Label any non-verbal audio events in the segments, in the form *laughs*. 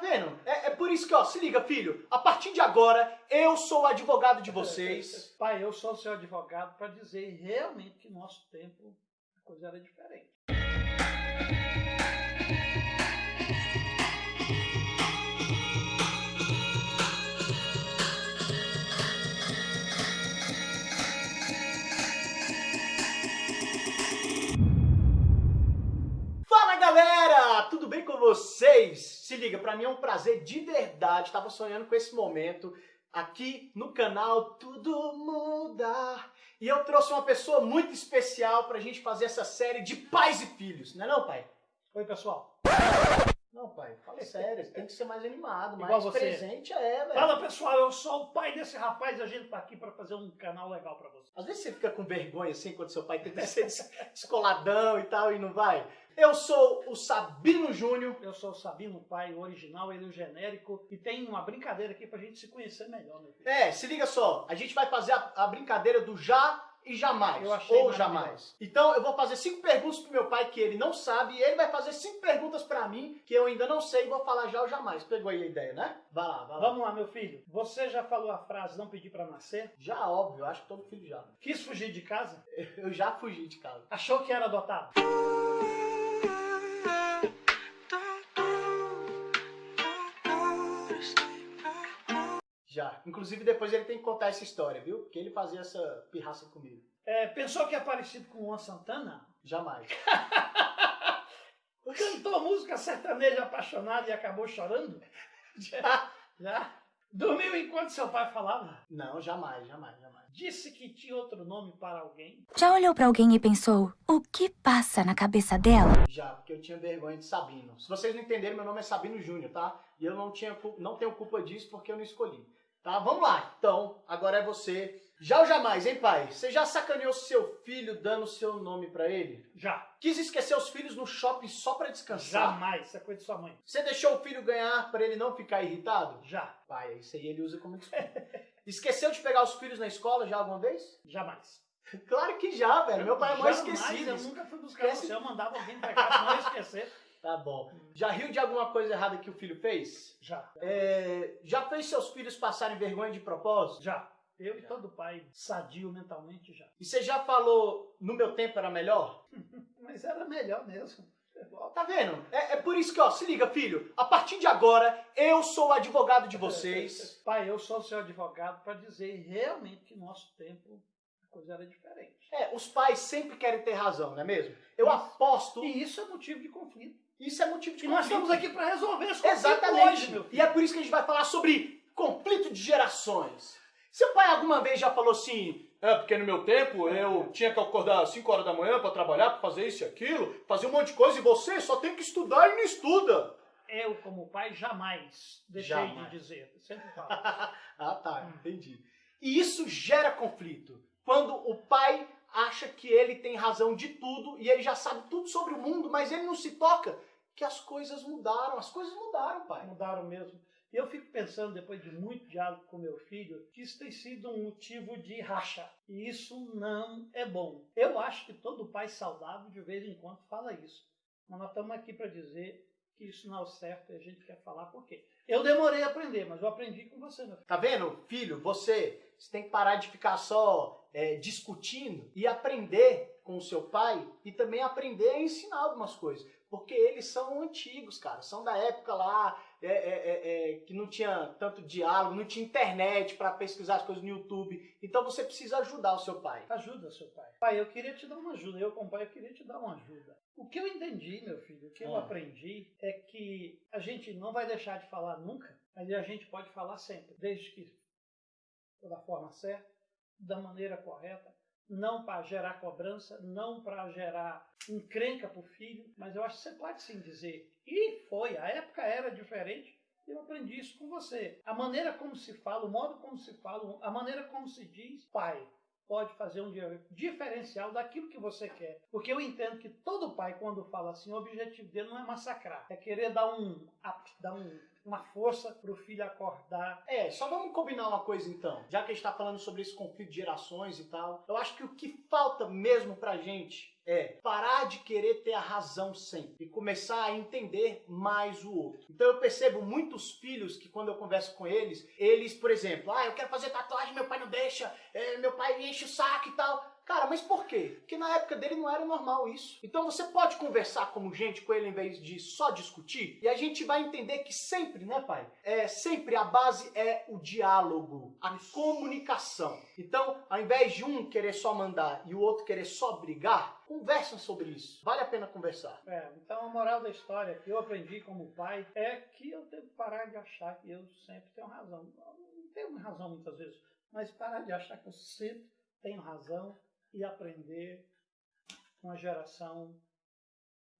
Vendo? É, é por isso que, ó, se liga, filho. A partir de agora, eu sou o advogado de vocês. *laughs* Pai, eu sou o seu advogado para dizer realmente que no nosso tempo a coisa era diferente. Tudo bem com vocês? Se liga, pra mim é um prazer de verdade. Tava sonhando com esse momento aqui no canal Tudo Muda. E eu trouxe uma pessoa muito especial pra gente fazer essa série de pais e filhos, não é não, pai? Oi, pessoal. Não, pai, fala sério, tem que ser mais animado, *laughs* Igual mais você. presente é, velho. Fala, pessoal, eu sou o pai desse rapaz e a gente tá aqui para fazer um canal legal para você. Às vezes você fica com vergonha assim quando seu pai tenta *laughs* ser des- descoladão e tal e não vai. Eu sou o Sabino Júnior. Eu sou o Sabino, pai o original, ele o genérico. E tem uma brincadeira aqui pra gente se conhecer melhor, meu filho. É, se liga só, a gente vai fazer a, a brincadeira do já e jamais. Eu achei ou jamais. Então eu vou fazer cinco perguntas pro meu pai que ele não sabe e ele vai fazer cinco perguntas pra mim que eu ainda não sei e vou falar já ou jamais. Pegou aí a ideia, né? Vai lá, vai lá. Vamos lá, meu filho. Você já falou a frase não pedir para nascer? Já, óbvio, eu acho que todo filho já. Quis fugir de casa? Eu já fugi de casa. Achou que era adotado? Já. Inclusive depois ele tem que contar essa história, viu? Porque ele fazia essa pirraça comigo. É, pensou que é parecido com o Luan Santana? Jamais. *laughs* Cantou música sertaneja apaixonada e acabou chorando? Já. *laughs* Já? Dormiu enquanto seu pai falava? Não, jamais, jamais, jamais. Disse que tinha outro nome para alguém? Já olhou pra alguém e pensou: o que passa na cabeça dela? Já, porque eu tinha vergonha de Sabino. Se vocês não entenderem, meu nome é Sabino Júnior, tá? E eu não, tinha, não tenho culpa disso porque eu não escolhi. Tá? Vamos lá. Então, agora é você. Já ou jamais, hein, pai? Você já sacaneou seu filho dando seu nome pra ele? Já. Quis esquecer os filhos no shopping só pra descansar? Jamais. Isso é coisa de sua mãe. Você deixou o filho ganhar pra ele não ficar irritado? Já. Pai, isso aí ele usa como desculpa. *laughs* Esqueceu de pegar os filhos na escola já alguma vez? Jamais. Claro que já, velho. Meu pai é Jamais, esquecido. Eu nunca fui buscar Esquece- você. Eu mandava alguém pra *laughs* cá, não esquecer. Tá bom. Já riu de alguma coisa errada que o filho fez? Já. É, já fez seus filhos passarem vergonha de propósito? Já. Eu e todo pai sadio mentalmente já. E você já falou, no meu tempo era melhor? *laughs* Mas era melhor mesmo. Tá vendo? É, é por isso que, ó, se liga, filho. A partir de agora, eu sou o advogado de vocês. *laughs* Pai, eu sou seu advogado para dizer realmente que no nosso tempo a coisa era diferente. É, os pais sempre querem ter razão, não é mesmo? Eu Isso. aposto. E isso é motivo de conflito. Isso é motivo de E nós conflito. estamos aqui para resolver esse conflito Exatamente. hoje, meu filho. E é por isso que a gente vai falar sobre conflito de gerações. Seu pai alguma vez já falou assim, é porque no meu tempo eu tinha que acordar às 5 horas da manhã para trabalhar, para fazer isso e aquilo, fazer um monte de coisa e você só tem que estudar e não estuda. Eu, como pai, jamais deixei Jamais. de dizer. Sempre *laughs* falo. ah, tá, Hum. entendi. E isso gera conflito. Quando o pai acha que ele tem razão de tudo e ele já sabe tudo sobre o mundo, mas ele não se toca que as coisas mudaram. As coisas mudaram, pai. mudaram mesmo. E eu fico pensando, depois de muito diálogo com meu filho, que isso tem sido um motivo de racha. E isso não é bom. Eu acho que todo pai saudável, de vez em quando, fala isso. Mas nós estamos aqui para dizer que isso não é o certo e a gente quer falar por quê. Eu demorei a aprender, mas eu aprendi com você, meu filho. Tá vendo, filho? Você, você tem que parar de ficar só é, discutindo e aprender com o seu pai e também aprender a ensinar algumas coisas. Porque eles são antigos, cara. São da época lá é, é, é, é, que não tinha tanto diálogo, não tinha internet para pesquisar as coisas no YouTube. Então você precisa ajudar o seu pai. Ajuda seu pai. Pai, eu queria te dar uma ajuda. Eu, como pai, eu queria te dar uma ajuda. O que eu entendi, meu filho, o que eu Ah. aprendi é que a gente não vai deixar de falar nunca, mas a gente pode falar sempre, desde que da forma certa, da maneira correta, não para gerar cobrança, não para gerar encrenca para o filho, mas eu acho que você pode sim dizer. E foi, a época era diferente. Eu aprendi isso com você. A maneira como se fala, o modo como se fala, a maneira como se diz, pai, pode fazer um di- diferencial daquilo que você quer. Porque eu entendo que todo pai, quando fala assim, o objetivo dele não é massacrar, é querer dar um, up, dar um, uma força para o filho acordar. É, só vamos combinar uma coisa então. Já que a gente tá falando sobre esse conflito de gerações e tal, eu acho que o que falta mesmo pra gente é parar de querer ter a razão sempre e começar a entender mais o outro. Então eu percebo muitos filhos que quando eu converso com eles, eles, por exemplo, ah, eu quero fazer tatuagem, meu pai não deixa, é, meu pai enche o saco e tal. Cara, mas por quê? Porque na época dele não era normal isso. Então você pode conversar como gente com ele em vez de só discutir, e a gente vai entender que sempre, né, pai? É sempre a base é o diálogo, a comunicação. Então, ao invés de um querer só mandar e o outro querer só brigar, conversam sobre isso. Vale a pena conversar. É, então a moral da história que eu aprendi como pai é que eu tenho que parar de achar que eu sempre tenho razão. Não tenho razão muitas vezes, mas parar de achar que eu sempre tenho razão e aprender com a geração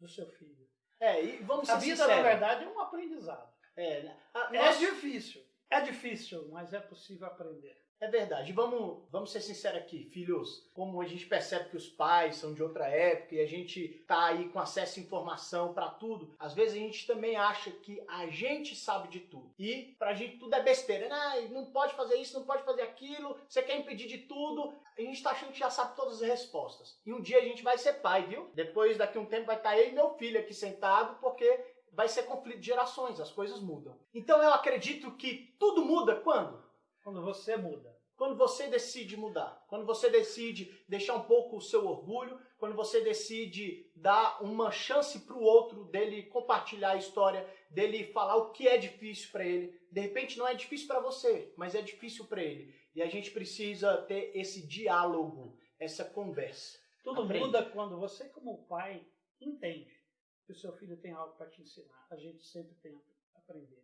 do seu filho. É, e vamos ser A vida, sinceros. na verdade, é um aprendizado. É, né? A- É nós- difícil. É difícil, mas é possível aprender. É verdade. Vamos, vamos ser sinceros aqui, filhos. Como a gente percebe que os pais são de outra época e a gente tá aí com acesso à informação pra tudo, às vezes a gente também acha que a gente sabe de tudo. E pra gente tudo é besteira. Né? Não pode fazer isso, não pode fazer aquilo, você quer impedir de tudo. A gente tá achando que já sabe todas as respostas. E um dia a gente vai ser pai, viu? Depois, daqui um tempo, vai estar eu e meu filho aqui sentado, porque vai ser conflito de gerações, as coisas mudam. Então eu acredito que tudo muda quando? Quando você muda. Quando você decide mudar, quando você decide deixar um pouco o seu orgulho, quando você decide dar uma chance para o outro dele compartilhar a história, dele falar o que é difícil para ele. De repente não é difícil para você, mas é difícil para ele. E a gente precisa ter esse diálogo, essa conversa. Tudo Aprende. muda quando você, como pai, entende que o seu filho tem algo para te ensinar. A gente sempre tem a aprender.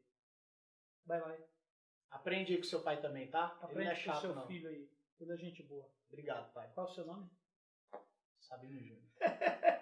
Vai lá. Aprende aí com seu pai também, tá? Ele não Aprende é com o chato, seu não. filho aí. Ele é gente boa. Obrigado, pai. Qual é o seu nome? Sabino Júnior. *laughs*